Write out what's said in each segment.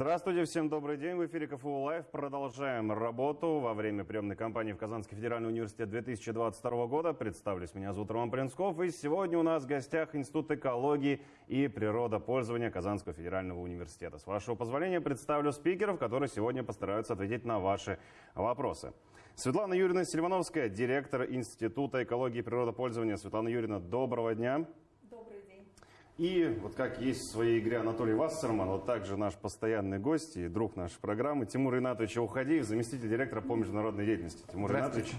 Здравствуйте, всем добрый день. В эфире КФУ Лайв. Продолжаем работу во время приемной кампании в Казанский федеральный университет 2022 года. Представлюсь, меня зовут Роман Принцков. И сегодня у нас в гостях Институт экологии и природопользования Казанского федерального университета. С вашего позволения представлю спикеров, которые сегодня постараются ответить на ваши вопросы. Светлана Юрьевна Сильвановская, директор Института экологии и природопользования. Светлана Юрьевна, доброго дня. И вот как есть в своей игре Анатолий Вассерман, вот также наш постоянный гость и друг нашей программы Тимур Ринатович Ухадеев, заместитель директора по международной деятельности. Тимур Ринатович,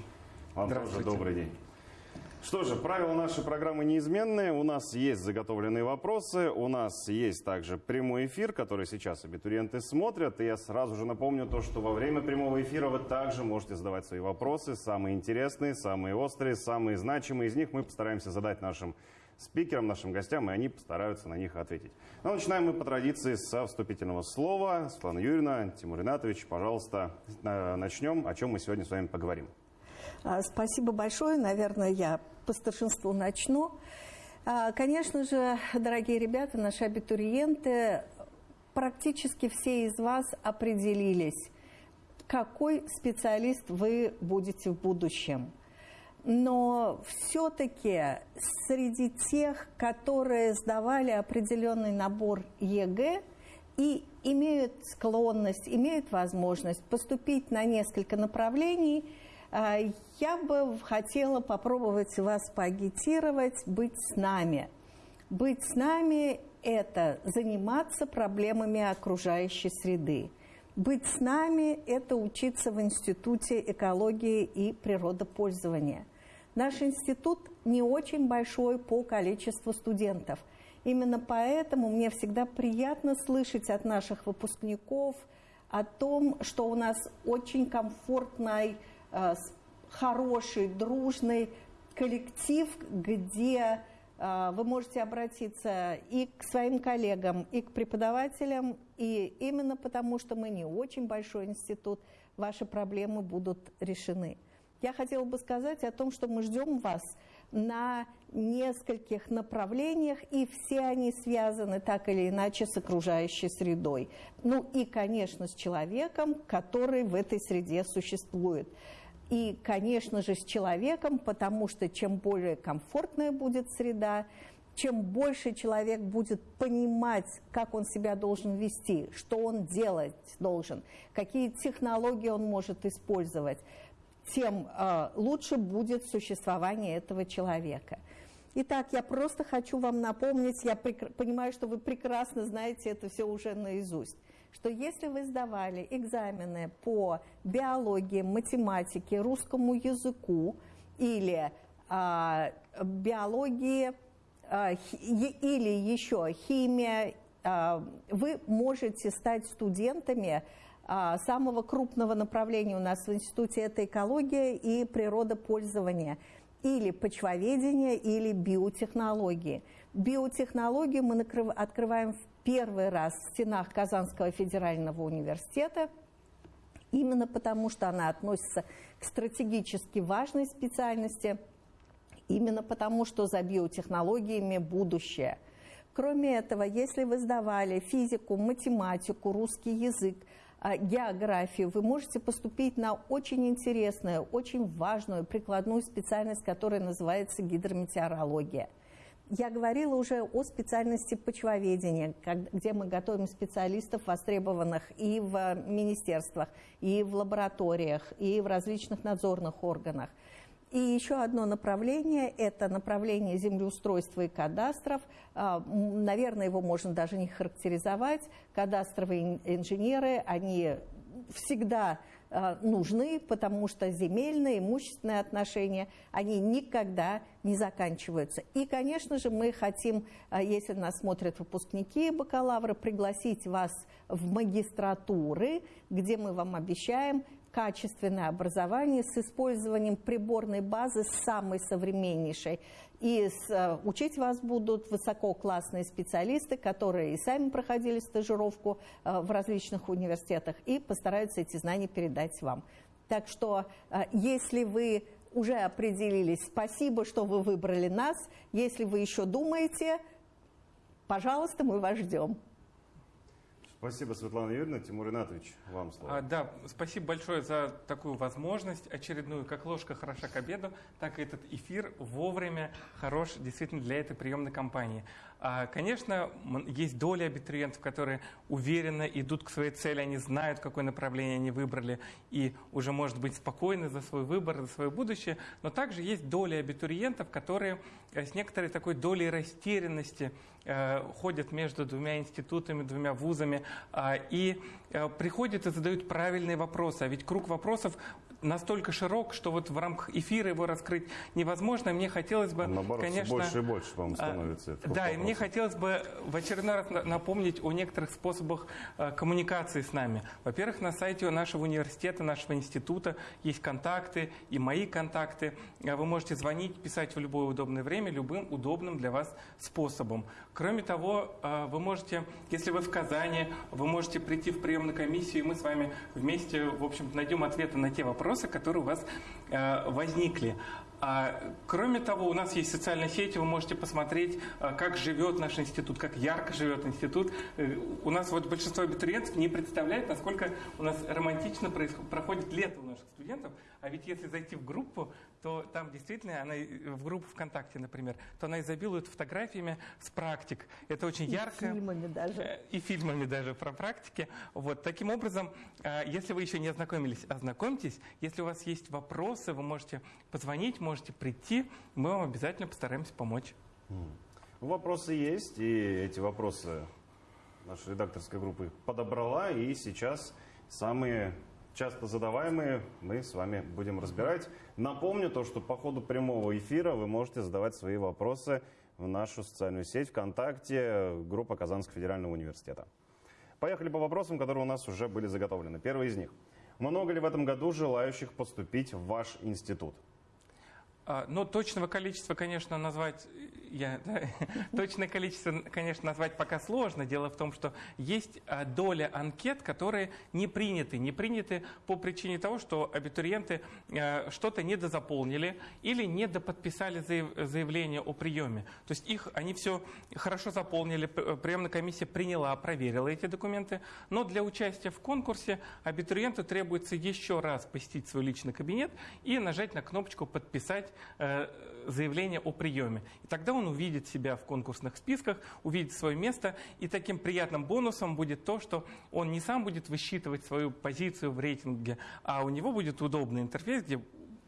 вам тоже добрый день. Что же, правила нашей программы неизменные. У нас есть заготовленные вопросы, у нас есть также прямой эфир, который сейчас абитуриенты смотрят. И я сразу же напомню то, что во время прямого эфира вы также можете задавать свои вопросы, самые интересные, самые острые, самые значимые из них мы постараемся задать нашим спикерам, нашим гостям, и они постараются на них ответить. Но начинаем мы по традиции со вступительного слова. Светлана Юрьевна, Тимур Ринатович, пожалуйста, начнем. О чем мы сегодня с вами поговорим? А, спасибо большое. Наверное, я по старшинству начну. А, конечно же, дорогие ребята, наши абитуриенты, практически все из вас определились, какой специалист вы будете в будущем но все-таки среди тех, которые сдавали определенный набор ЕГЭ и имеют склонность, имеют возможность поступить на несколько направлений, а, я бы хотела попробовать вас поагитировать быть с нами. Быть с нами – это заниматься проблемами окружающей среды. Быть с нами – это учиться в Институте экологии и природопользования. Наш институт не очень большой по количеству студентов. Именно поэтому мне всегда приятно слышать от наших выпускников о том, что у нас очень комфортный, э, хороший, дружный коллектив, где э, вы можете обратиться и к своим коллегам, и к преподавателям, и именно потому, что мы не очень большой институт, ваши проблемы будут решены. Я хотела бы сказать о том, что мы ждем вас на нескольких направлениях, и все они связаны так или иначе с окружающей средой. Ну и, конечно, с человеком, который в этой среде существует. И, конечно же, с человеком, потому что чем более комфортная будет среда, чем больше человек будет понимать, как он себя должен вести, что он делать должен, какие технологии он может использовать, тем э, лучше будет существование этого человека. Итак, я просто хочу вам напомнить, я понимаю, что вы прекрасно знаете это все уже наизусть, что если вы сдавали экзамены по биологии, математике, русскому языку или э, биологии э, или еще химия, э, вы можете стать студентами а, самого крупного направления у нас в институте – это экология и природопользование или почвоведение, или биотехнологии. Биотехнологию мы открываем в первый раз в стенах Казанского федерального университета, именно потому что она относится к стратегически важной специальности, именно потому что за биотехнологиями будущее. Кроме этого, если вы сдавали физику, математику, русский язык, а, географию, вы можете поступить на очень интересную, очень важную прикладную специальность, которая называется гидрометеорология. Я говорила уже о специальности почвоведения, где мы готовим специалистов, востребованных и в министерствах, и в лабораториях, и в различных надзорных органах. И еще одно направление – это направление землеустройства и кадастров. А, наверное, его можно даже не характеризовать. Кадастровые инженеры, они всегда а, нужны, потому что земельные, имущественные отношения, они никогда не заканчиваются. И, конечно же, мы хотим, а, если нас смотрят выпускники бакалавра, пригласить вас в магистратуры, где мы вам обещаем качественное образование с использованием приборной базы самой современнейшей. И с, э, учить вас будут высококлассные специалисты, которые и сами проходили стажировку э, в различных университетах и постараются эти знания передать вам. Так что, э, если вы уже определились, спасибо, что вы выбрали нас. Если вы еще думаете, пожалуйста, мы вас ждем. Спасибо, Светлана Юрьевна. Тимур Ринатович, вам слово. А, да, спасибо большое за такую возможность очередную. Как ложка хороша к обеду, так и этот эфир вовремя хорош действительно для этой приемной кампании. А, конечно, есть доля абитуриентов, которые уверенно идут к своей цели, они знают, какое направление они выбрали, и уже, может быть, спокойны за свой выбор, за свое будущее. Но также есть доля абитуриентов, которые э, с некоторой такой долей растерянности Э, ходят между двумя институтами, двумя вузами а, и э, приходят и задают правильные вопросы. А ведь круг вопросов настолько широк, что вот в рамках эфира его раскрыть невозможно. Мне хотелось бы, Наоборот, конечно... больше и больше, по-моему, а, становится. Да, вопросов. и мне хотелось бы в очередной раз напомнить о некоторых способах э, коммуникации с нами. Во-первых, на сайте нашего университета, нашего института есть контакты и мои контакты. Э, вы можете звонить, писать в любое удобное время, любым удобным для вас способом. Кроме того, вы можете, если вы в Казани, вы можете прийти в приемную комиссию, и мы с вами вместе, в общем найдем ответы на те вопросы, вопросы, которые у вас э, возникли. А, кроме того, у нас есть социальные сети, вы можете посмотреть, э, как живет наш институт, как ярко живет институт. Э, у нас вот большинство абитуриентов не представляет, насколько у нас романтично проходит лето у наших студентов. А ведь если зайти в группу, то там действительно, она в группу ВКонтакте, например, то она изобилует фотографиями с практик. Это очень и ярко. И фильмами даже. Э, и фильмами даже про практики. Вот. Таким образом, э, если вы еще не ознакомились, ознакомьтесь. Если у вас есть вопросы, вы можете позвонить, можете прийти. Мы вам обязательно постараемся помочь. Вопросы есть, и эти вопросы наша редакторская группа подобрала, и сейчас самые часто задаваемые мы с вами будем разбирать. Напомню то, что по ходу прямого эфира вы можете задавать свои вопросы в нашу социальную сеть ВКонтакте, группа Казанского федерального университета. Поехали по вопросам, которые у нас уже были заготовлены. Первый из них. Много ли в этом году желающих поступить в ваш институт? А, Но точного количества, конечно, назвать я, да, точное количество, конечно, назвать пока сложно. Дело в том, что есть а, доля анкет, которые не приняты. Не приняты по причине того, что абитуриенты а, что-то недозаполнили или недоподписали заявление о приеме. То есть их, они все хорошо заполнили, приемная комиссия приняла, проверила эти документы, но для участия в конкурсе абитуриенту требуется еще раз посетить свой личный кабинет и нажать на кнопочку «Подписать Э, заявление о приеме. И тогда он увидит себя в конкурсных списках, увидит свое место, и таким приятным бонусом будет то, что он не сам будет высчитывать свою позицию в рейтинге, а у него будет удобный интерфейс, где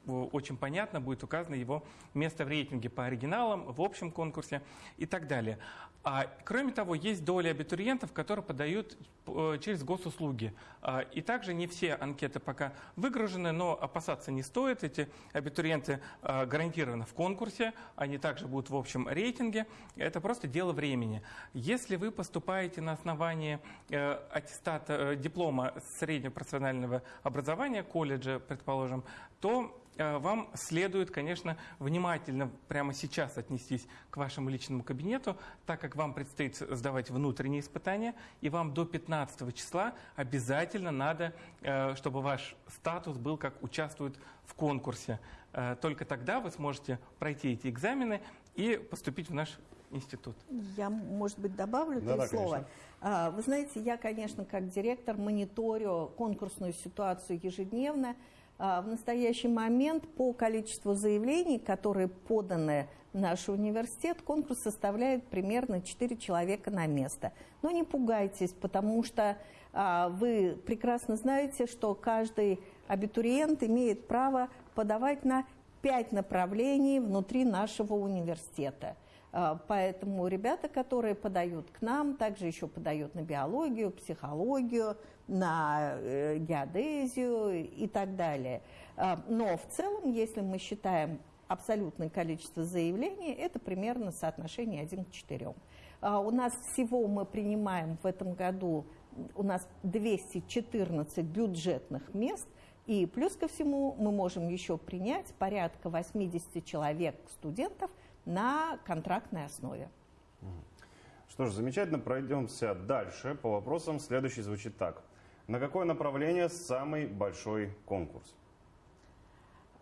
очень понятно будет указано его место в рейтинге по оригиналам, в общем конкурсе и так далее. А, кроме того, есть доля абитуриентов, которые подают э, через госуслуги. А, и также не все анкеты пока выгружены, но опасаться не стоит. Эти абитуриенты а, гарантированно в конкурсе, они также будут в общем рейтинге. Это просто дело времени. Если вы поступаете на основании э, аттестата, э, диплома среднего профессионального образования, колледжа, предположим, то Э, вам следует, конечно, внимательно прямо сейчас отнестись к вашему личному кабинету, так как вам предстоит сдавать внутренние испытания, и вам до 15 числа обязательно надо, э, чтобы ваш статус был как участвует в конкурсе. Э, только тогда вы сможете пройти эти экзамены и поступить в наш институт. Я, может быть, добавлю да, три да, слова. Конечно. Вы знаете, я, конечно, как директор мониторю конкурсную ситуацию ежедневно. А, в настоящий момент по количеству заявлений, которые поданы в наш университет, конкурс составляет примерно 4 человека на место. Но не пугайтесь, потому что а, вы прекрасно знаете, что каждый абитуриент имеет право подавать на 5 направлений внутри нашего университета. А, поэтому ребята, которые подают к нам, также еще подают на биологию, психологию, на э, геодезию и так далее. А, но в целом, если мы считаем абсолютное количество заявлений, это примерно соотношение 1 к 4. А, у нас всего мы принимаем в этом году, у нас 214 бюджетных мест, и плюс ко всему мы можем еще принять порядка 80 человек студентов на контрактной основе. Что ж, замечательно, пройдемся дальше. По вопросам следующий звучит так. На какое направление самый большой конкурс?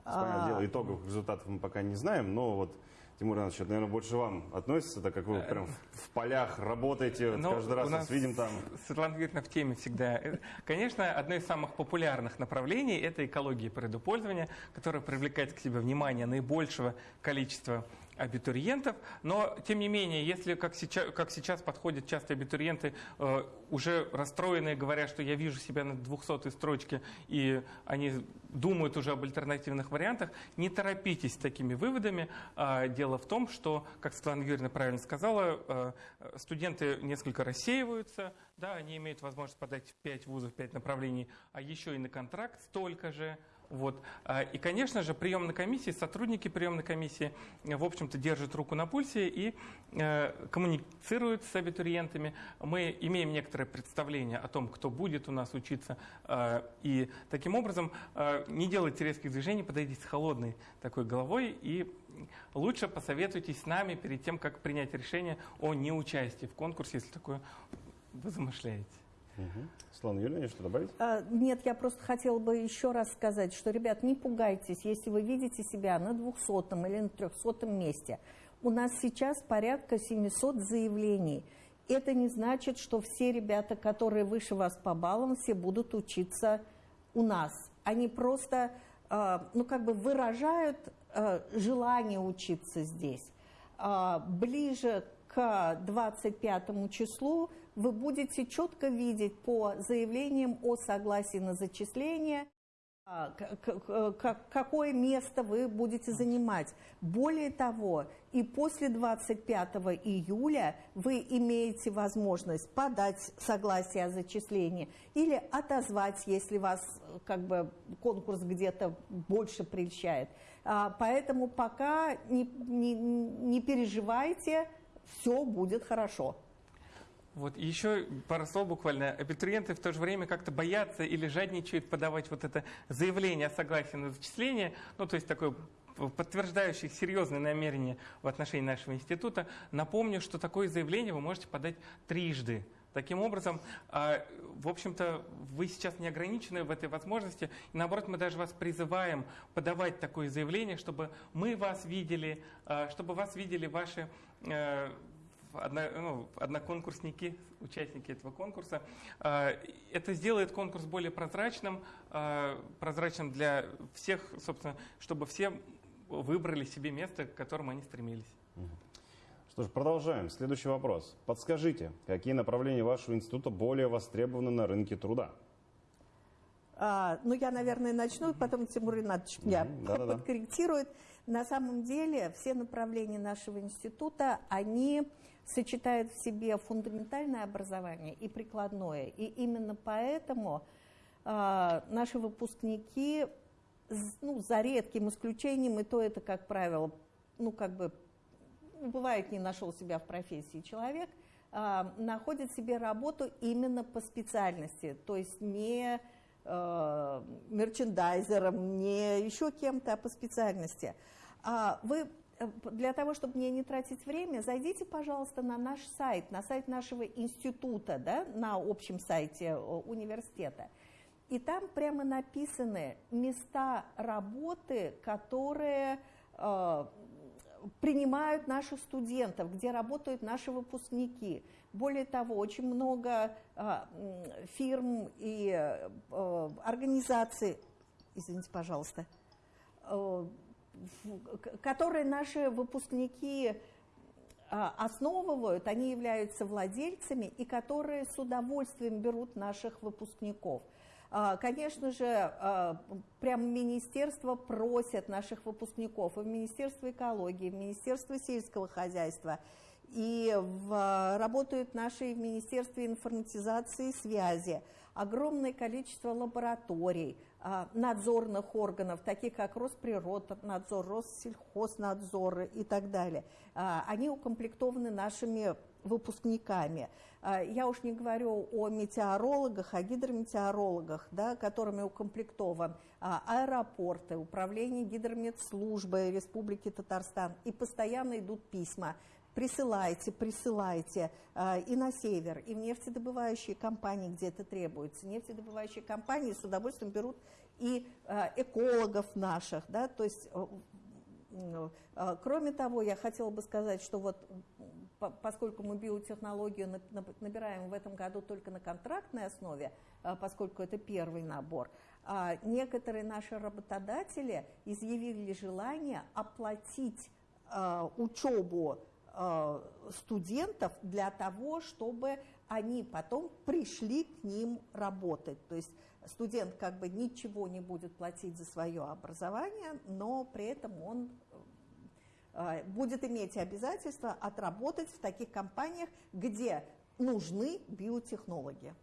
Понятное а... дело, итоговых результатов мы пока не знаем, но вот Тимур Иванович, это, наверное, больше вам относится, так как вы прям в полях работаете, Ну, каждый раз нас нас видим там. Светлана Юрьевна в теме всегда. Э, Конечно, одно из самых популярных направлений – это экология предупользования, которая привлекает к себе внимание наибольшего количества абитуриентов. Но, тем не менее, если, как сейчас, как сейчас подходят часто абитуриенты, э, уже расстроенные, говорят, что я вижу себя на 200 строчке, и они думают уже об альтернативных вариантах, не торопитесь с такими выводами. А, Дело в том, что, как Светлана Юрьевна правильно сказала, э, студенты несколько рассеиваются, да, они имеют возможность подать в 5 вузов, 5 направлений, а еще и на контракт столько же. Вот. А, И, конечно же, приемной комиссии, сотрудники приемной комиссии, э, в общем-то, держат руку на пульсе и э, коммуницируют с абитуриентами. Мы имеем некоторое представление о том, кто будет у нас учиться. э, И таким образом не делайте резких движений, подойдите с холодной такой головой и лучше посоветуйтесь с нами перед тем, как принять решение о неучастии в конкурсе, если такое вы замышляете. Мгм. Светлана Юрьевна, что добавить? А, Нет, я просто хотела бы еще раз сказать, что, ребят, не пугайтесь, если вы видите себя на 200 или на 300 месте. У нас сейчас порядка 700 заявлений. Это не значит, что все ребята, которые выше вас по баллам, все будут учиться у нас. Они просто, а, ну, как бы выражают а, желание учиться здесь. А, Ближе к 25 числу вы будете четко видеть по заявлениям о согласии на зачисление, а, какое место вы будете занимать. Более того, и после 25 июля вы имеете возможность подать согласие о зачислении или отозвать, если вас как бы конкурс где-то больше прельщает. А, Поэтому пока не, не- не переживайте, все будет хорошо. Вот еще пару слов буквально. Абитуриенты в то же время как-то боятся или жадничают подавать вот это заявление о согласии на зачисление, ну то есть такое подтверждающее серьезные намерения в отношении нашего института. Напомню, что такое заявление вы можете подать трижды. Таким образом, а, в общем-то, вы сейчас не ограничены в этой возможности. И наоборот, мы даже вас призываем подавать такое заявление, чтобы мы вас видели, а, чтобы вас видели ваши э, одно, ну, одноконкурсники, участники этого конкурса. А, Это сделает конкурс более прозрачным, а, прозрачным для всех, собственно, чтобы все выбрали себе место, к которому они стремились. Что ж, продолжаем. Следующий вопрос. Подскажите, какие направления вашего института более востребованы на рынке труда? А, ну, я, наверное, начну, потом Тимур Ринатович меня Мгм, да-да-да. подкорректирует. На самом деле все направления нашего института, они сочетают в себе фундаментальное образование и прикладное. И именно поэтому а, наши выпускники, ну, за редким исключением, и то это, как правило, ну, как бы, бывает, не нашел себя в профессии человек, а, находит себе работу именно по специальности, то есть не э, мерчендайзером, не еще кем-то, а по специальности. Вы э, для того, чтобы мне не тратить время, зайдите, пожалуйста, на наш сайт, на сайт нашего института, да, на общем сайте э, университета. И там прямо написаны места работы, которые э, принимают наших студентов, где работают наши выпускники. Более того, очень много м, фирм и э, организаций, извините, пожалуйста, э, которые наши выпускники а, основывают, они являются владельцами и которые с удовольствием берут наших выпускников. А, Конечно же, а, прямо министерство просят наших выпускников и в Министерство экологии, и в Министерство сельского хозяйства, и в, работают наши в Министерстве информатизации и связи. Огромное количество лабораторий, а, надзорных органов, таких как Росприроднадзор, Россельхознадзор и так далее. А, Они укомплектованы нашими выпускниками. А, Я уж не говорю о метеорологах, о гидрометеорологах, да, которыми укомплектован аэропорты, управление гидрометслужбы Республики Татарстан. И постоянно идут письма. Присылайте, присылайте а, и на север, и в нефтедобывающие компании, где это требуется. Нефтедобывающие компании с удовольствием берут и а, экологов наших, да, то есть э, Э, кроме того, я хотела бы сказать, что вот поскольку мы биотехнологию набираем в этом году только на контрактной основе, э, поскольку это первый набор, а некоторые наши работодатели изъявили желание оплатить э, учебу студентов для того, чтобы они потом пришли к ним работать. То есть студент как бы ничего не будет платить за свое образование, но при этом он э, будет иметь обязательство отработать в таких компаниях, где нужны биотехнологи.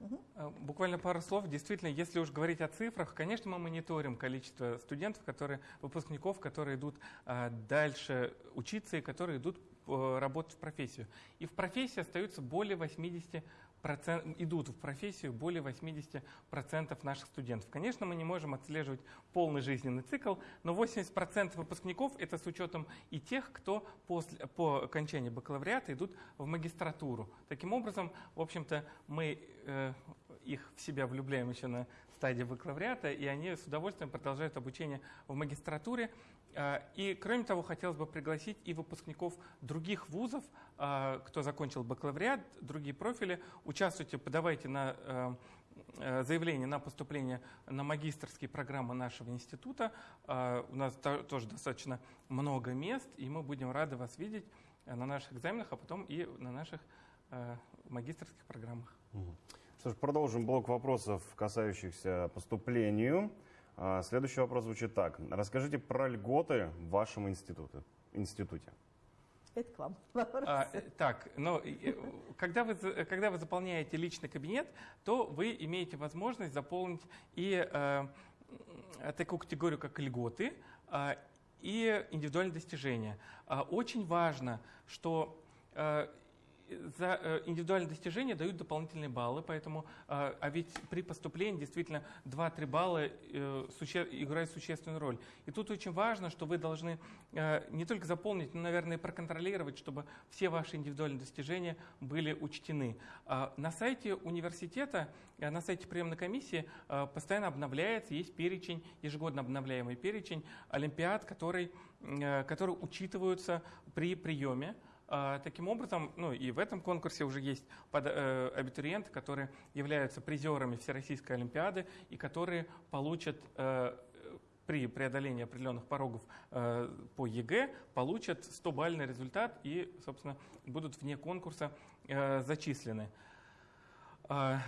Угу. Буквально пару слов. Действительно, если уж говорить о цифрах, конечно, мы мониторим количество студентов, которые, выпускников, которые идут а, дальше учиться и которые идут а, работать в профессию. И в профессии остаются более 80 процент, идут в профессию более 80% наших студентов. Конечно, мы не можем отслеживать полный жизненный цикл, но 80% выпускников – это с учетом и тех, кто после, по окончании бакалавриата идут в магистратуру. Таким образом, в общем-то, мы э, их в себя влюбляем еще на стадии бакалавриата, и они с удовольствием продолжают обучение в магистратуре. А, и, кроме того, хотелось бы пригласить и выпускников других вузов, а, кто закончил бакалавриат, другие профили. Участвуйте, подавайте на а, заявление на поступление на магистрские программы нашего института. У нас тоже достаточно много мест, и мы будем рады вас видеть на наших экзаменах, а потом и на наших магистрских программах. Что ж, продолжим блок вопросов, касающихся поступлению. А, следующий вопрос звучит так. Расскажите про льготы в вашем институте. институте. Это к вам А, так, но э, когда вы, когда вы заполняете личный кабинет, то вы имеете возможность заполнить и э, такую категорию, как льготы, э, и индивидуальные достижения. Э, очень важно, что э, за э, индивидуальные достижения дают дополнительные баллы, поэтому, а, а ведь при поступлении действительно 2-3 балла э, играют существенную роль. И тут очень важно, что вы должны э, не только заполнить, но, наверное, проконтролировать, чтобы все ваши индивидуальные достижения были учтены. А на сайте университета, на сайте приемной комиссии постоянно обновляется, есть перечень, ежегодно обновляемый перечень олимпиад, который, которые учитываются при приеме. А, таким образом, ну и в этом конкурсе уже есть э, абитуриенты, которые являются призерами Всероссийской Олимпиады и которые получат э, при преодолении определенных порогов э, по ЕГЭ, получат 100-бальный результат и, собственно, будут вне конкурса э, зачислены. А,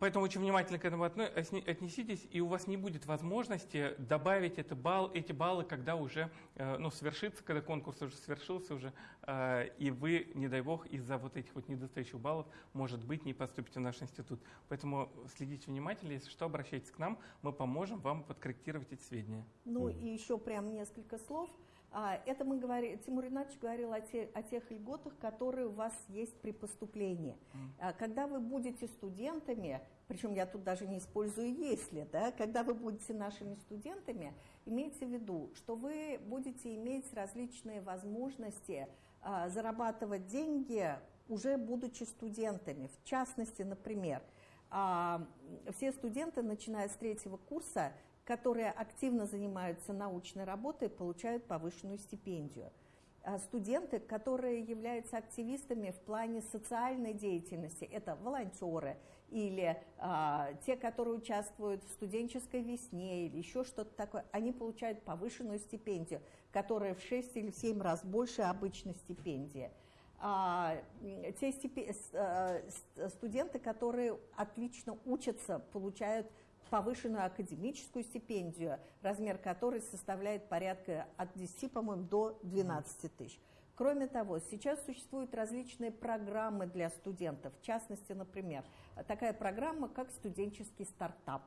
поэтому очень внимательно к этому отнеситесь, и у вас не будет возможности добавить это балл, эти баллы, когда уже э, ну, свершится, когда конкурс уже свершился уже, а, и вы, не дай бог, из-за вот этих вот недостающих баллов, может быть, не поступите в наш институт. Поэтому следите внимательно, если что, обращайтесь к нам, мы поможем вам подкорректировать эти сведения. Ну и еще прям несколько слов – это мы говорили, Тимур Ринович говорил о, те, о тех льготах, которые у вас есть при поступлении. Mm. Когда вы будете студентами, причем я тут даже не использую «если», да, когда вы будете нашими студентами, имейте в виду, что вы будете иметь различные возможности а, зарабатывать деньги, уже будучи студентами. В частности, например, а, все студенты, начиная с третьего курса, которые активно занимаются научной работой, получают повышенную стипендию. А студенты, которые являются активистами в плане социальной деятельности, это волонтеры или а, те, которые участвуют в студенческой весне или еще что-то такое, они получают повышенную стипендию, которая в 6 или в 7 раз больше обычной стипендии. А, те стипи... А, студенты, которые отлично учатся, получают повышенную академическую стипендию, размер которой составляет порядка от 10, по-моему, до 12 тысяч. Кроме того, сейчас существуют различные программы для студентов. В частности, например, такая программа, как студенческий стартап.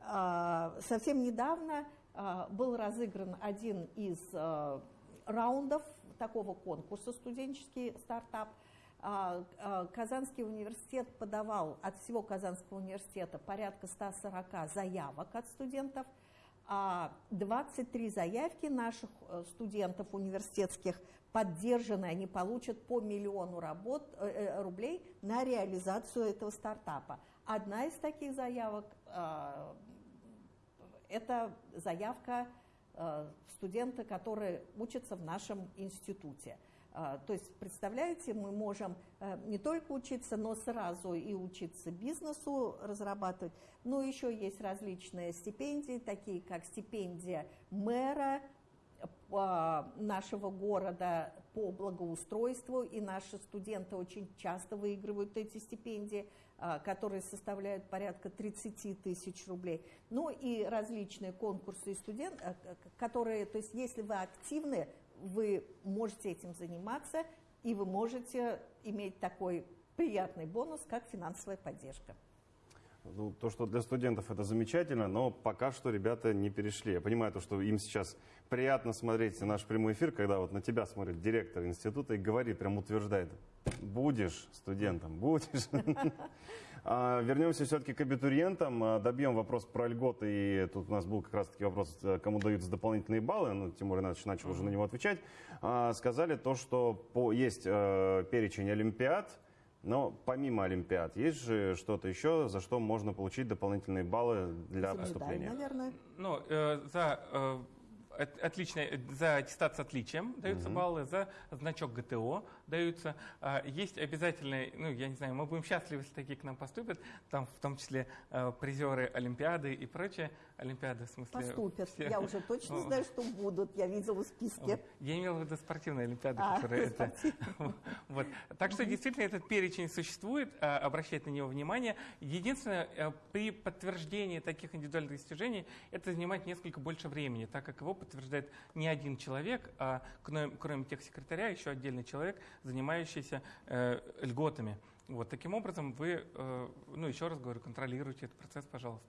А, совсем недавно а, был разыгран один из а, раундов такого конкурса «Студенческий стартап», Казанский университет подавал от всего Казанского университета порядка 140 заявок от студентов, а 23 заявки наших э, студентов университетских поддержаны, они получат по миллиону работ, э, э, рублей на реализацию этого стартапа. Одна из таких заявок – это заявка студенты, которые учатся в нашем институте. То есть, представляете, мы можем не только учиться, но сразу и учиться бизнесу разрабатывать. Но еще есть различные стипендии, такие как стипендия мэра, нашего города по благоустройству, и наши студенты очень часто выигрывают эти стипендии, а, которые составляют порядка 30 тысяч рублей. Ну и различные конкурсы и студенты, а, которые, то есть если вы активны, вы можете этим заниматься, и вы можете иметь такой приятный бонус, как финансовая поддержка. Ну, то, что для студентов это замечательно, но пока что ребята не перешли. Я понимаю, то, что им сейчас приятно смотреть наш прямой эфир, когда вот на тебя смотрит директор института и говорит, прям утверждает, будешь студентом, будешь. А, вернемся все-таки к абитуриентам, а, добьем вопрос про льготы, и тут у нас был как раз-таки вопрос, э, кому даются дополнительные баллы, ну, Тимур Иванович начал уже на него отвечать. А, сказали то, что по, есть э, перечень олимпиад, но помимо Олимпиад, есть же что-то еще, за что можно получить дополнительные баллы для за поступления? Медаль, наверное. Ну, э, за э, отлично, за аттестат с отличием даются угу. баллы, за значок ГТО даются. А, есть обязательные, ну, я не знаю, мы будем счастливы, если такие к нам поступят, там в том числе э, призеры Олимпиады и прочее. Олимпиады, в смысле... Поступят. Все. Я уже точно знаю, что будут. Я видела в списке. Я имел в виду спортивные Олимпиады, а, которые это... вот. Так что действительно этот перечень существует, а, обращать на него внимание. Единственное, при подтверждении таких индивидуальных достижений это занимает несколько больше времени, так как его подтверждает не один человек, а кроме, кроме техсекретаря еще отдельный человек, занимающийся э, льготами. Вот таким образом вы, э, ну еще раз говорю, контролируйте этот процесс, пожалуйста.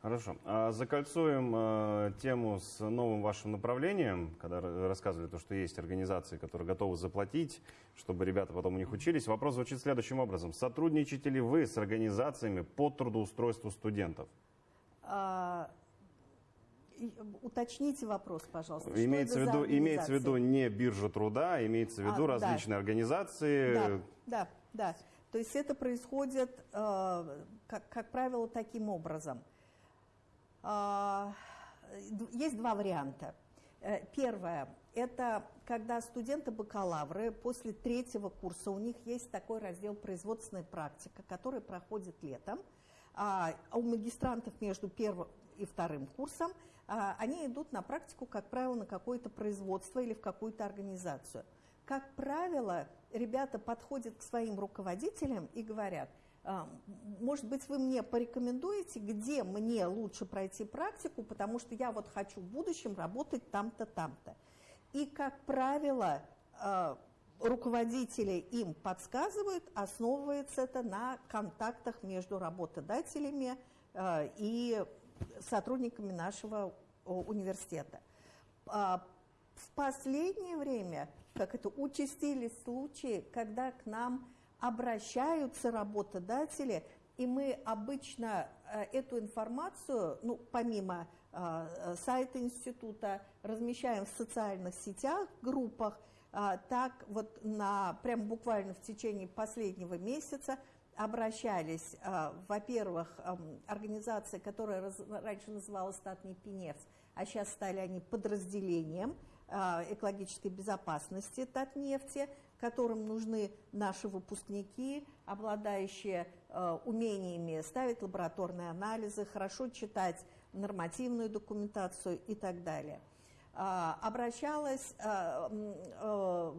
Хорошо. А закольцуем э, тему с новым вашим направлением, когда рассказывали то, что есть организации, которые готовы заплатить, чтобы ребята потом у них учились. Вопрос звучит следующим образом. Сотрудничаете ли вы с организациями по трудоустройству студентов? А, уточните вопрос, пожалуйста. Имеется, в виду, имеется в виду не биржа труда, а имеется в виду а, различные да. организации. Да, да, да. То есть это происходит, э, как, как правило, таким образом – а, есть два варианта. Э, первое – это когда студенты-бакалавры после третьего курса, у них есть такой раздел производственная практика, который проходит летом, а, а у магистрантов между первым и вторым курсом они идут на практику, как правило, на какое-то производство или в какую-то организацию. Как правило, ребята подходят к своим руководителям и говорят – а, может быть, вы мне порекомендуете, где мне лучше пройти практику, потому что я вот хочу в будущем работать там-то, там-то. И, как правило, а, руководители им подсказывают, основывается это на контактах между работодателями а, и сотрудниками нашего университета. В последнее время, как это участились случаи, когда к нам обращаются работодатели, и мы обычно э, эту информацию, ну, помимо э, сайта института, размещаем в социальных сетях, группах, э, так вот на, прям буквально в течение последнего месяца обращались, э, во-первых, э, организации, которая раньше называлась «Статный Пеневс», а сейчас стали они подразделением э, экологической безопасности Татнефти, которым нужны наши выпускники, обладающие э, умениями ставить лабораторные анализы, хорошо читать нормативную документацию и так далее. Э, обращалась э, э,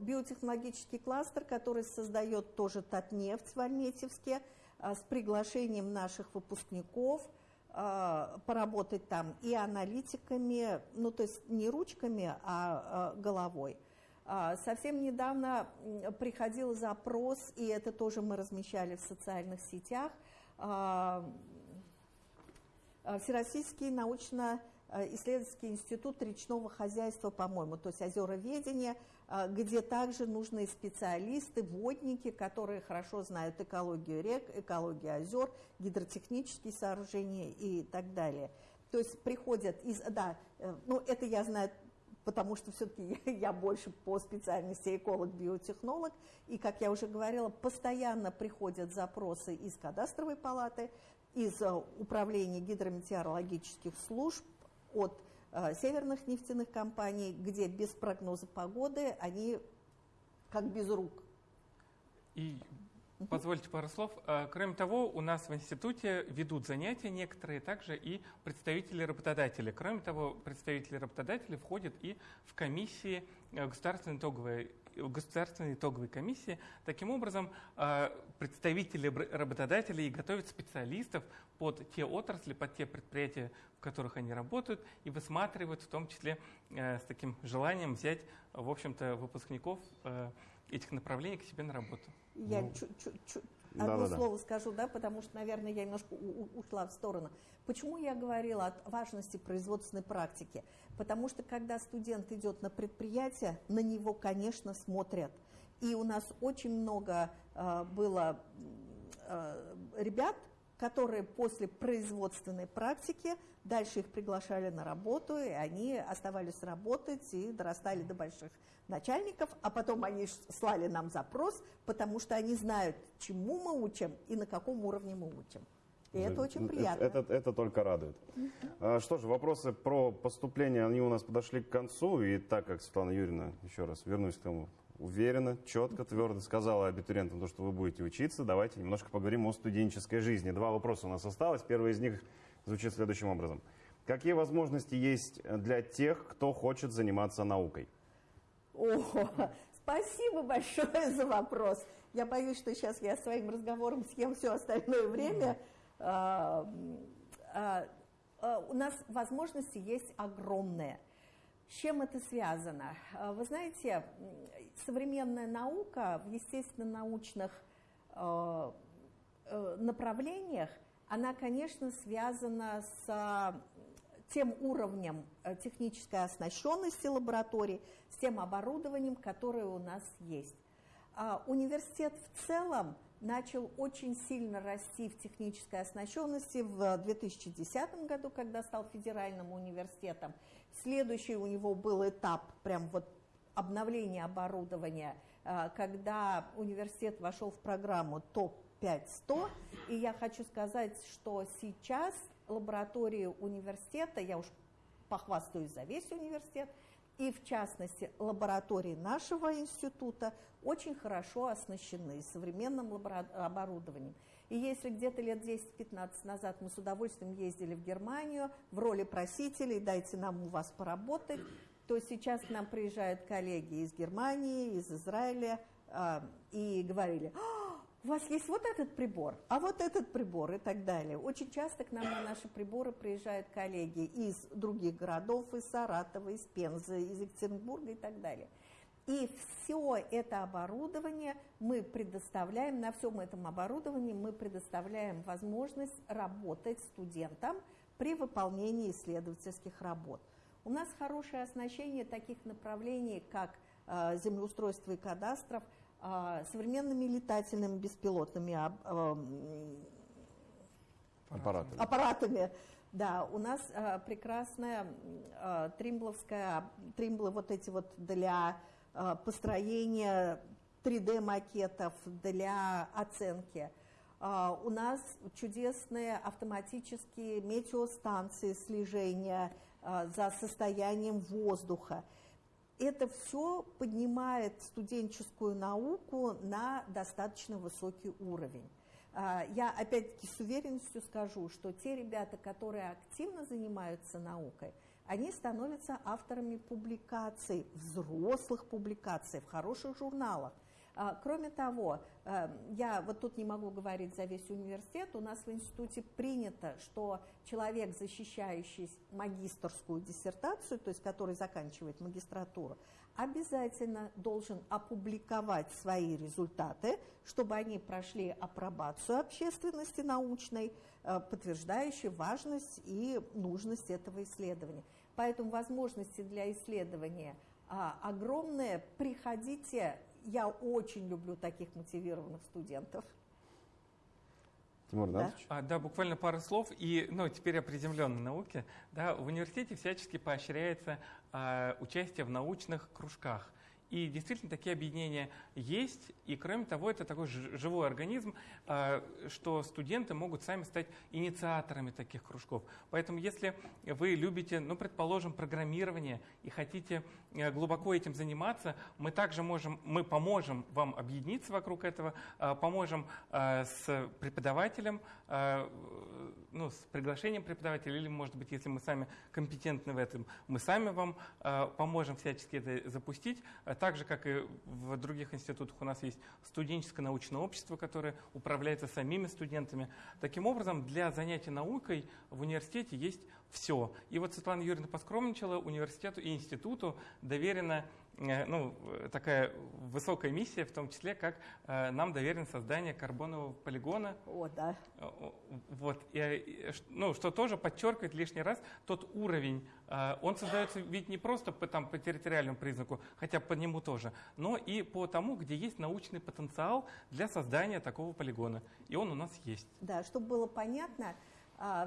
биотехнологический кластер, который создает тоже Татнефть в Альметьевске, с приглашением наших выпускников поработать там и аналитиками, ну то есть не ручками, а головой. А, совсем недавно приходил запрос, и это тоже мы размещали в социальных сетях, а, а, Всероссийский научно-исследовательский институт речного хозяйства, по-моему, то есть озероведение, где также нужны специалисты, водники, которые хорошо знают экологию рек, экологию озер, гидротехнические сооружения и так далее. То есть приходят из... Да, э, ну это я знаю потому что все-таки я больше по специальности эколог-биотехнолог, и, как я уже говорила, постоянно приходят запросы из кадастровой палаты, из э, управления гидрометеорологических служб, от э, северных нефтяных компаний, где без прогноза погоды они как без рук. И Позвольте пару слов. А, кроме того, у нас в институте ведут занятия некоторые, также и представители работодателей. Кроме того, представители работодателей входят и в комиссии э, государственной итоговой государственной итоговой комиссии. Таким образом, представители работодателей готовят специалистов под те отрасли, под те предприятия, в которых они работают, и высматривают в том числе э, с таким желанием взять, в общем-то, выпускников э, этих направлений к себе на работу. Я ну, чу -чу -чу одно да, да, слово да. скажу, да, потому что, наверное, я немножко ушла в сторону. Почему я говорила о важности производственной практики? Потому что, когда студент идет на предприятие, на него, конечно, смотрят. И у нас очень много э, было э, ребят, которые после производственной практики дальше их приглашали на работу, и они оставались работать и дорастали до больших начальников, а потом они слали нам запрос, потому что они знают, чему мы учим и на каком уровне мы учим. И это очень приятно. Это, это, это только радует. А, что же, вопросы про поступление, они у нас подошли к концу. И так как Светлана Юрьевна, еще раз вернусь к тому, уверенно, четко, твердо сказала абитуриентам, то, что вы будете учиться, давайте немножко поговорим о студенческой жизни. Два вопроса у нас осталось. Первый из них звучит следующим образом. Какие возможности есть для тех, кто хочет заниматься наукой? О, спасибо большое за вопрос. Я боюсь, что сейчас я своим разговором съем все остальное время. А, а, а, у нас возможности есть огромные. С чем это связано? Вы знаете, современная наука в естественно-научных э, направлениях, она, конечно, связана с тем уровнем э, технической оснащенности лабораторий, с тем оборудованием, которое у нас есть. А университет в целом начал очень сильно расти в технической оснащенности в 2010 году, когда стал федеральным университетом. Следующий у него был этап прям вот обновления оборудования, э, когда университет вошел в программу ТОП-5-100. И я хочу сказать, что сейчас лаборатории университета, я уж похвастаюсь за весь университет, и в частности лаборатории нашего института очень хорошо оснащены современным оборудованием. И если где-то лет 10-15 назад мы с удовольствием ездили в Германию в роли просителей, дайте нам у вас поработать, то сейчас к нам приезжают коллеги из Германии, из Израиля э, и говорили, «А, у вас есть вот этот прибор, а вот этот прибор и так далее. Очень часто к нам на наши приборы приезжают коллеги из других городов, из Саратова, из Пензы, из Екатеринбурга и так далее. И все это оборудование мы предоставляем, на всем этом оборудовании мы предоставляем возможность работать студентам при выполнении исследовательских работ. У нас хорошее оснащение таких направлений, как э, землеустройство и кадастров – современными летательными беспилотными а, аппаратами. аппаратами. Да, у нас а, прекрасная а, тримбловская, тримблы вот эти вот для а, построения 3D-макетов, для оценки. Uh, у нас чудесные автоматические метеостанции слежения uh, за состоянием воздуха это все поднимает студенческую науку на достаточно высокий уровень. А, я опять-таки с уверенностью скажу, что те ребята, которые активно занимаются наукой, они становятся авторами публикаций, взрослых публикаций в хороших журналах. А, кроме того, э, я вот тут не могу говорить за весь университет, у нас в институте принято, что человек, защищающий магистрскую диссертацию, то есть который заканчивает магистратуру, обязательно должен опубликовать свои результаты, чтобы они прошли апробацию общественности научной, э, подтверждающей важность и нужность этого исследования. Поэтому возможности для исследования а, огромные. Приходите я очень люблю таких мотивированных студентов. Тимур, да? А, да, буквально пару слов. И, ну, теперь о приземленной науке. Да, в университете всячески поощряется а, участие в научных кружках. И действительно такие объединения есть. И кроме того, это такой живой организм, а, что студенты могут сами стать инициаторами таких кружков. Поэтому если вы любите, ну, предположим, программирование и хотите глубоко этим заниматься, мы также можем, мы поможем вам объединиться вокруг этого, а, поможем а, с преподавателем, ну, с приглашением преподавателя, или, может быть, если мы сами компетентны в этом, мы сами вам поможем всячески это запустить так же, как и в других институтах, у нас есть студенческое научное общество, которое управляется самими студентами. Таким образом, для занятий наукой в университете есть все. И вот Светлана Юрьевна поскромничала, университету и институту доверено Э, ну, такая высокая миссия, в том числе, как э, нам доверено создание карбонового полигона. О, да. Э, вот, и, ну, что тоже подчеркивает лишний раз тот уровень. Он создается ведь не просто по, там, по территориальному признаку, хотя по нему тоже, но и по тому, где есть научный потенциал для создания такого полигона. И он у нас есть. Да, чтобы было понятно,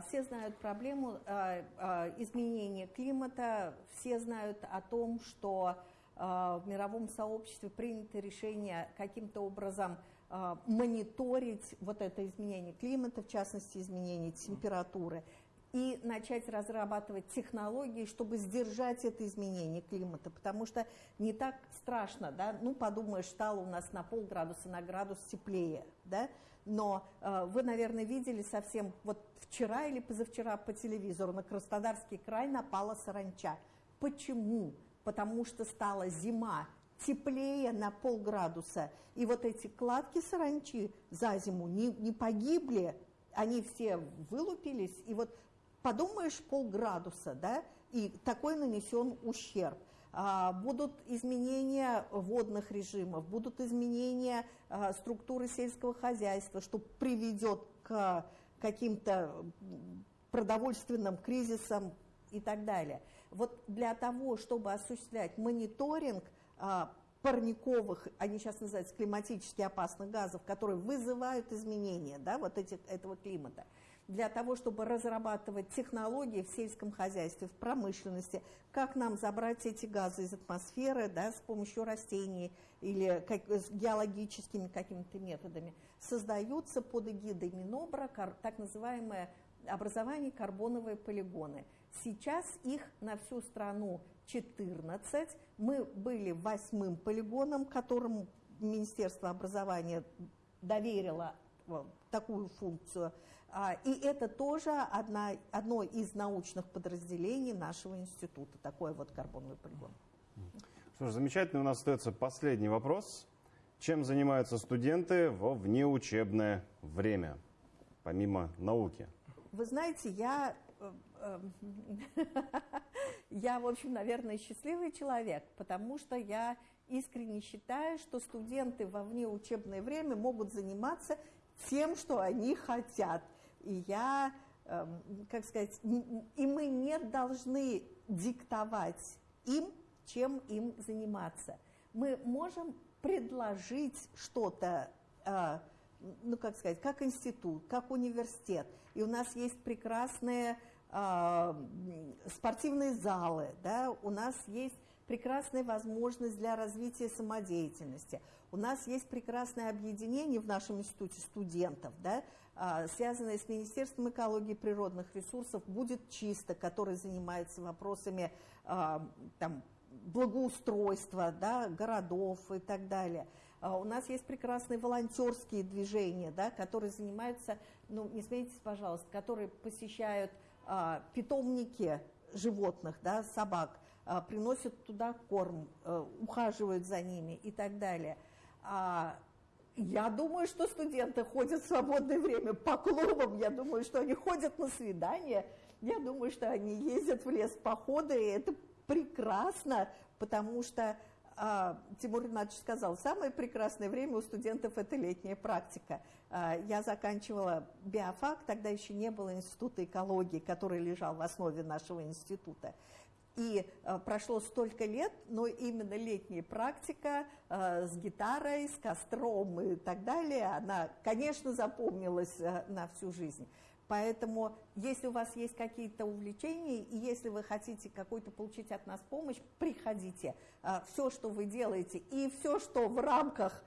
все знают проблему изменения климата, все знают о том, что а, в мировом сообществе принято решение каким-то образом а, мониторить вот это изменение климата, в частности изменение температуры, и начать разрабатывать технологии, чтобы сдержать это изменение климата, потому что не так страшно, да, ну подумаешь, стало у нас на полградуса, на градус теплее, да, но э, вы, наверное, видели совсем вот вчера или позавчера по телевизору на Краснодарский край напала саранча. Почему? потому что стала зима, теплее на полградуса. И вот эти кладки саранчи за зиму не, не погибли, они все вылупились. И вот подумаешь, полградуса, да, и такой нанесен ущерб. А, будут изменения водных режимов, будут изменения а, структуры сельского хозяйства, что приведет к каким-то продовольственным кризисам и так далее. Вот для того, чтобы осуществлять мониторинг а, парниковых, они сейчас называются климатически опасных газов, которые вызывают изменения да, вот этих, этого климата, для того, чтобы разрабатывать технологии в сельском хозяйстве, в промышленности, как нам забрать эти газы из атмосферы да, с помощью растений или как, с геологическими какими-то методами, создаются под эгидой Минобра так называемое образование карбоновые полигоны – Сейчас их на всю страну 14. Мы были восьмым полигоном, которому Министерство образования доверило э, такую функцию. А, и это тоже одна, одно из научных подразделений нашего института, такой вот карбоновый полигон. Что ж, замечательно. У нас остается последний вопрос. Чем занимаются студенты во внеучебное время, помимо науки? Вы знаете, я Эм, я, в общем, наверное, счастливый человек, потому что я искренне считаю, что студенты во внеучебное время могут заниматься тем, что они хотят. И я, эм, как сказать, и мы не должны диктовать им, чем им заниматься. Мы можем предложить что-то, э, ну, как сказать, как институт, как университет. И у нас есть прекрасные а, спортивные залы, да, у нас есть прекрасная возможность для развития самодеятельности. У нас есть прекрасное объединение в нашем институте студентов, да, а, связанное с Министерством экологии и природных ресурсов «Будет чисто», который занимается вопросами а, там, благоустройства да, городов и так далее. У нас есть прекрасные волонтерские движения, да, которые занимаются, ну, не смейтесь, пожалуйста, которые посещают а, питомники животных, да, собак, а, приносят туда корм, а, ухаживают за ними и так далее. А, я думаю, что студенты ходят в свободное время по клубам, я думаю, что они ходят на свидания, я думаю, что они ездят в лес походы, и это прекрасно, потому что а, Тимур Игнатьевич сказал, самое прекрасное время у студентов – это летняя практика. А, я заканчивала биофак, тогда еще не было института экологии, который лежал в основе нашего института. И э, прошло столько лет, но именно летняя практика э, с гитарой, с костром и так далее, она, конечно, запомнилась э, на всю жизнь. Поэтому, если у вас есть какие-то увлечения, и если вы хотите какую-то получить от нас помощь, приходите. Все, что вы делаете, и все, что в рамках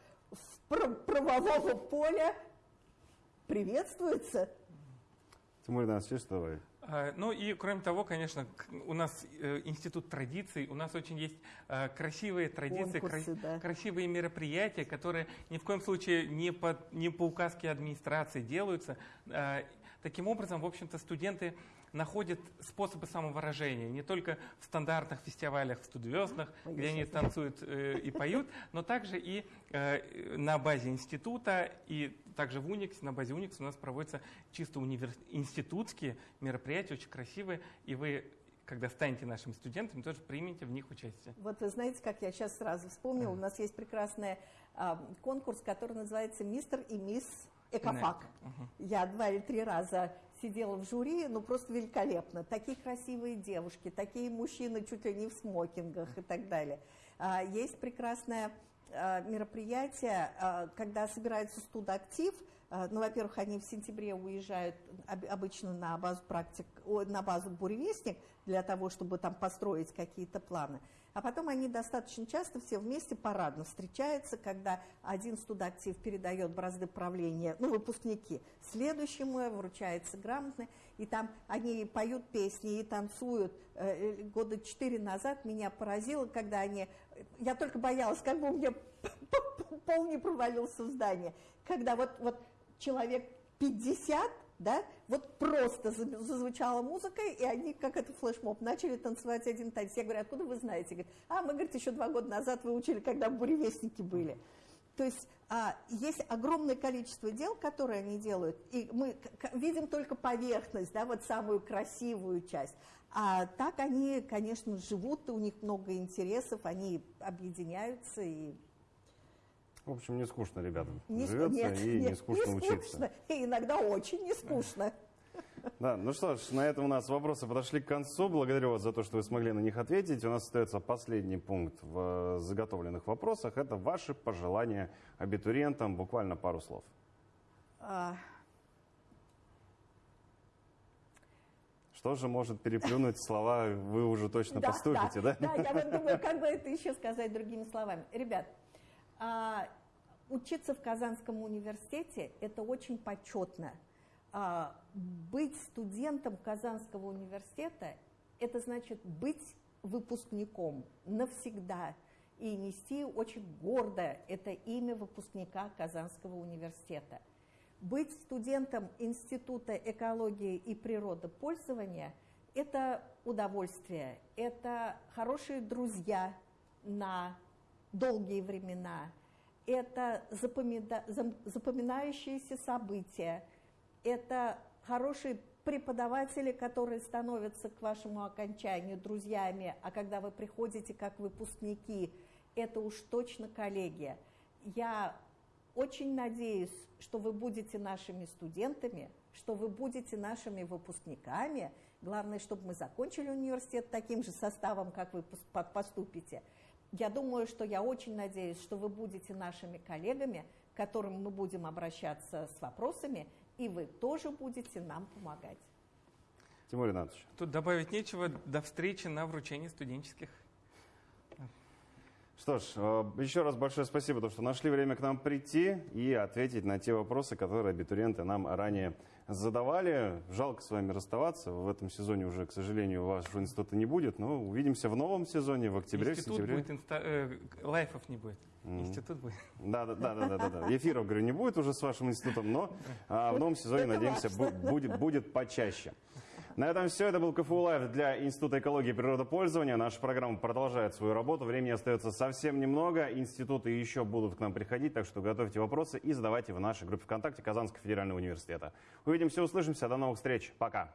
правового поля, приветствуется. Тимур Игнатьевич, что вы? Ну и кроме того, конечно, у нас э, институт традиций, у нас очень есть э, красивые традиции, Конкурсы, кра- да. красивые мероприятия, которые ни в коем случае не по, не по указке администрации делаются. А, таким образом, в общем-то, студенты находят способы самовыражения. Не только в стандартных фестивалях в студвеснах, где они танцуют э, и поют, но также и э, на базе института, и также в Уникс, на базе Уникс у нас проводятся чисто универ... институтские мероприятия, очень красивые, и вы когда станете нашими студентами, тоже примите в них участие. Вот вы знаете, как я сейчас сразу вспомнила, у нас есть прекрасный а, конкурс, который называется «Мистер и мисс Экофак». Я два или три раза сидела в жюри, ну просто великолепно. Такие красивые девушки, такие мужчины чуть ли не в смокингах и так далее. А, есть прекрасное а, мероприятие, а, когда собирается студактив. Ну, во-первых, они в сентябре уезжают об- обычно на базу практик, на базу буревестник для того, чтобы там построить какие-то планы. А потом они достаточно часто все вместе парадно встречаются, когда один студактив передает бразды правления, ну, выпускники, следующему вручается грамотно, и там они поют песни и танцуют. Э, Года четыре назад меня поразило, когда они... Я только боялась, как бы у меня пол не провалился в здание. Когда вот, вот человек 50 да, вот просто зазвучала музыка, и они, как это флешмоб, начали танцевать один танец. Я говорю, откуда вы знаете? Говорит, а, мы, говорит, еще два года назад выучили, когда буревестники были. То есть а, есть огромное количество дел, которые они делают, и мы видим только поверхность, да, вот самую красивую часть. А так они, конечно, живут, и у них много интересов, они объединяются и в общем, не скучно ребятам не, живется нет, и нет, не скучно не учиться. Скучно, и иногда очень не скучно. Да, ну что ж, на этом у нас вопросы подошли к концу. Благодарю вас за то, что вы смогли на них ответить. У нас остается последний пункт в заготовленных вопросах. Это ваши пожелания абитуриентам. Буквально пару слов. А... Что же может переплюнуть слова «вы уже точно да, поступите», да? Да, да, я вот думаю, как бы это еще сказать другими словами. Ребят, а, учиться в Казанском университете – это очень почетно. А, быть студентом Казанского университета – это значит быть выпускником навсегда и нести очень гордо это имя выпускника Казанского университета. Быть студентом Института экологии и природопользования – это удовольствие, это хорошие друзья на долгие времена, это запоминающиеся события, это хорошие преподаватели, которые становятся к вашему окончанию друзьями, а когда вы приходите как выпускники, это уж точно коллегия. Я очень надеюсь, что вы будете нашими студентами, что вы будете нашими выпускниками. Главное, чтобы мы закончили университет таким же составом, как вы поступите. Я думаю, что я очень надеюсь, что вы будете нашими коллегами, к которым мы будем обращаться с вопросами, и вы тоже будете нам помогать. Тимур Ринатович. Тут добавить нечего. До встречи на вручении студенческих. Что ж, э, еще раз большое спасибо, то, что нашли время к нам прийти и ответить на те вопросы, которые абитуриенты нам ранее задавали. Жалко с вами расставаться. В этом сезоне уже, к сожалению, вашего института не будет, но увидимся в новом сезоне, в октябре, Институт сентябре. будет, инста... э, лайфов не будет. Mm. Институт будет. Да, да, да, да, да, да. Эфиров, говорю, не будет уже с вашим институтом, но а, в новом сезоне, надеемся, бу- будет, будет почаще. На этом все. Это был КФУ Лайв для Института экологии и природопользования. Наша программа продолжает свою работу. Времени остается совсем немного. Институты еще будут к нам приходить, так что готовьте вопросы и задавайте в нашей группе ВКонтакте Казанского федерального университета. Увидимся, услышимся. До новых встреч. Пока.